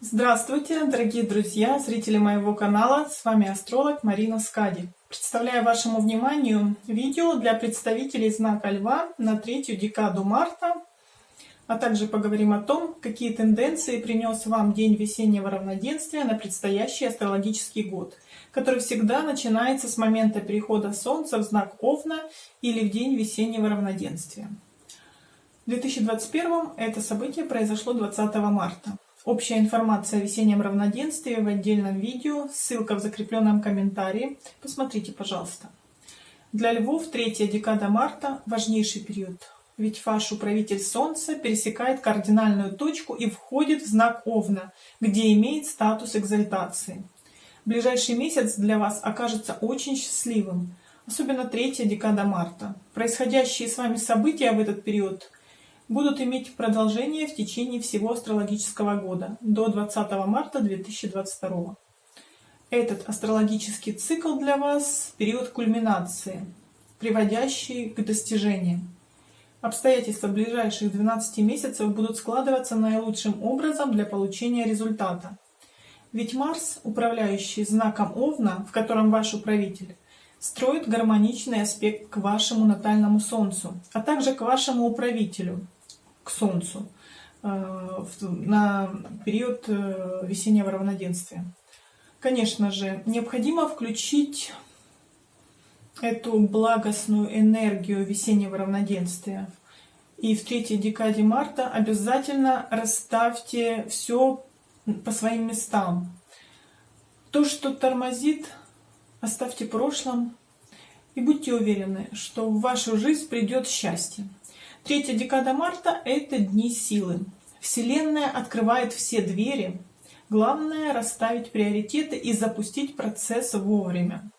Здравствуйте, дорогие друзья, зрители моего канала, с вами астролог Марина Скади. Представляю вашему вниманию видео для представителей знака Льва на третью декаду марта, а также поговорим о том, какие тенденции принес вам день весеннего равноденствия на предстоящий астрологический год, который всегда начинается с момента перехода Солнца в знак Овна или в день весеннего равноденствия. В 2021 это событие произошло 20 марта. Общая информация о весеннем равноденствии в отдельном видео, ссылка в закрепленном комментарии. Посмотрите, пожалуйста. Для львов третья декада марта – важнейший период, ведь ваш управитель Солнца пересекает кардинальную точку и входит в знак Овна, где имеет статус экзальтации. Ближайший месяц для вас окажется очень счастливым, особенно третья декада марта. Происходящие с вами события в этот период – будут иметь продолжение в течение всего астрологического года до 20 марта 2022. Этот астрологический цикл для вас – период кульминации, приводящий к достижениям. Обстоятельства ближайших 12 месяцев будут складываться наилучшим образом для получения результата. Ведь Марс, управляющий знаком Овна, в котором ваш управитель, строит гармоничный аспект к вашему натальному Солнцу, а также к вашему управителю, к Солнцу э, на период э, весеннего равноденствия. Конечно же, необходимо включить эту благостную энергию весеннего равноденствия. И в третьей декаде марта обязательно расставьте все по своим местам. То, что тормозит, оставьте в прошлом и будьте уверены, что в вашу жизнь придет счастье. Третья декада марта – это дни силы. Вселенная открывает все двери. Главное – расставить приоритеты и запустить процесс вовремя.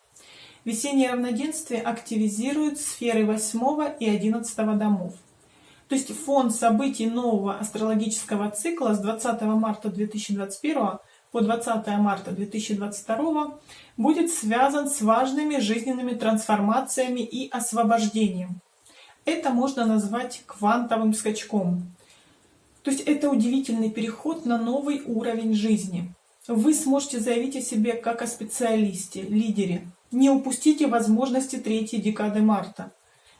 Весеннее равноденствие активизирует сферы 8 и 11 домов. То есть фон событий нового астрологического цикла с 20 марта 2021 по 20 марта 2022 будет связан с важными жизненными трансформациями и освобождением. Это можно назвать квантовым скачком. То есть это удивительный переход на новый уровень жизни. Вы сможете заявить о себе как о специалисте, лидере. Не упустите возможности третьей декады марта.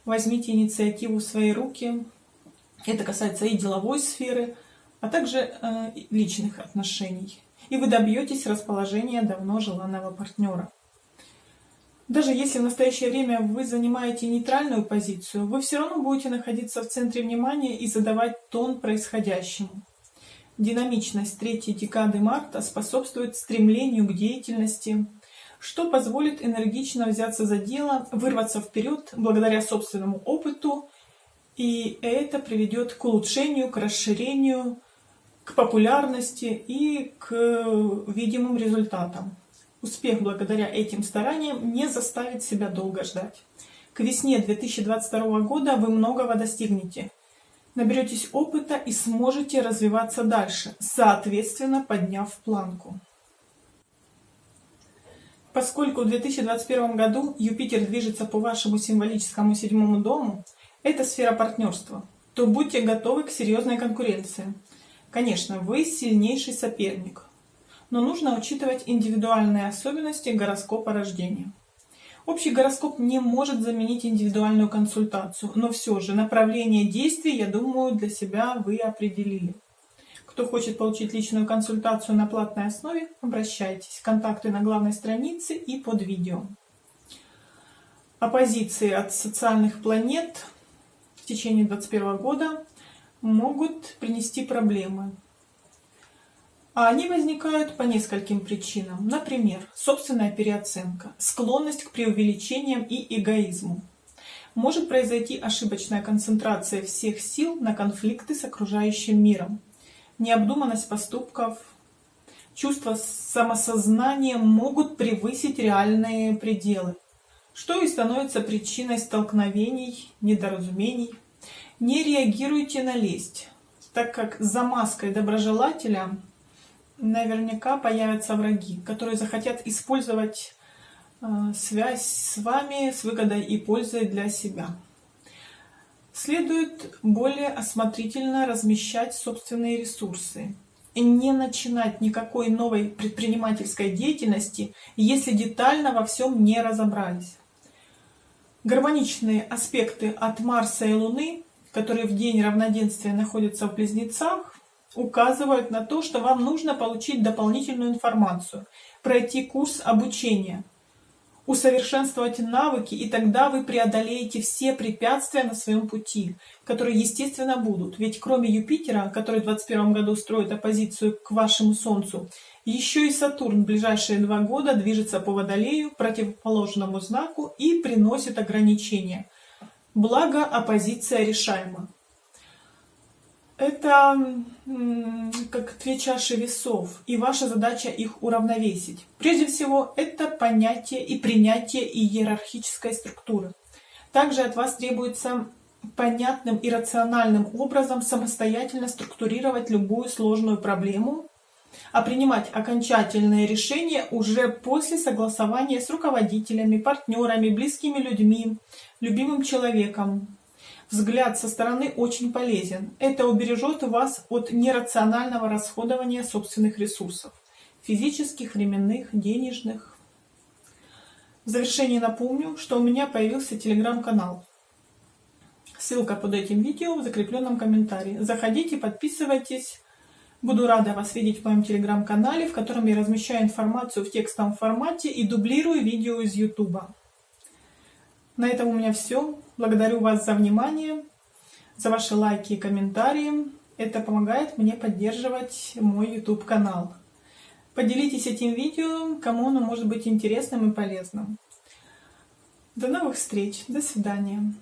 Возьмите инициативу в свои руки. Это касается и деловой сферы, а также э, личных отношений. И вы добьетесь расположения давно желанного партнера. Даже если в настоящее время вы занимаете нейтральную позицию, вы все равно будете находиться в центре внимания и задавать тон происходящему. Динамичность третьей декады марта способствует стремлению к деятельности, что позволит энергично взяться за дело, вырваться вперед благодаря собственному опыту, и это приведет к улучшению, к расширению, к популярности и к видимым результатам. Успех благодаря этим стараниям не заставит себя долго ждать. К весне 2022 года вы многого достигнете. Наберетесь опыта и сможете развиваться дальше, соответственно подняв планку. Поскольку в 2021 году Юпитер движется по вашему символическому седьмому дому, это сфера партнерства, то будьте готовы к серьезной конкуренции. Конечно, вы сильнейший соперник, но нужно учитывать индивидуальные особенности гороскопа рождения. Общий гороскоп не может заменить индивидуальную консультацию, но все же направление действий, я думаю, для себя вы определили. Кто хочет получить личную консультацию на платной основе, обращайтесь. Контакты на главной странице и под видео. Оппозиции от социальных планет в течение 2021 года могут принести проблемы. А они возникают по нескольким причинам. Например, собственная переоценка, склонность к преувеличениям и эгоизму. Может произойти ошибочная концентрация всех сил на конфликты с окружающим миром, необдуманность поступков, чувство самосознания могут превысить реальные пределы, что и становится причиной столкновений, недоразумений. Не реагируйте на лесть, так как за маской доброжелателя наверняка появятся враги, которые захотят использовать э, связь с вами с выгодой и пользой для себя. Следует более осмотрительно размещать собственные ресурсы и не начинать никакой новой предпринимательской деятельности, если детально во всем не разобрались. Гармоничные аспекты от Марса и Луны, которые в день равноденствия находятся в Близнецах, указывают на то, что вам нужно получить дополнительную информацию, пройти курс обучения, усовершенствовать навыки, и тогда вы преодолеете все препятствия на своем пути, которые, естественно, будут. Ведь кроме Юпитера, который в 2021 году строит оппозицию к вашему Солнцу, еще и Сатурн в ближайшие два года движется по Водолею, противоположному знаку, и приносит ограничения. Благо, оппозиция решаема это как две чаши весов, и ваша задача их уравновесить. Прежде всего, это понятие и принятие иерархической структуры. Также от вас требуется понятным и рациональным образом самостоятельно структурировать любую сложную проблему, а принимать окончательные решения уже после согласования с руководителями, партнерами, близкими людьми, любимым человеком, Взгляд со стороны очень полезен. Это убережет вас от нерационального расходования собственных ресурсов. Физических, временных, денежных. В завершение напомню, что у меня появился телеграм-канал. Ссылка под этим видео в закрепленном комментарии. Заходите, подписывайтесь. Буду рада вас видеть в моем телеграм-канале, в котором я размещаю информацию в текстовом формате и дублирую видео из YouTube. На этом у меня все. Благодарю вас за внимание, за ваши лайки и комментарии. Это помогает мне поддерживать мой YouTube канал. Поделитесь этим видео, кому оно может быть интересным и полезным. До новых встреч. До свидания.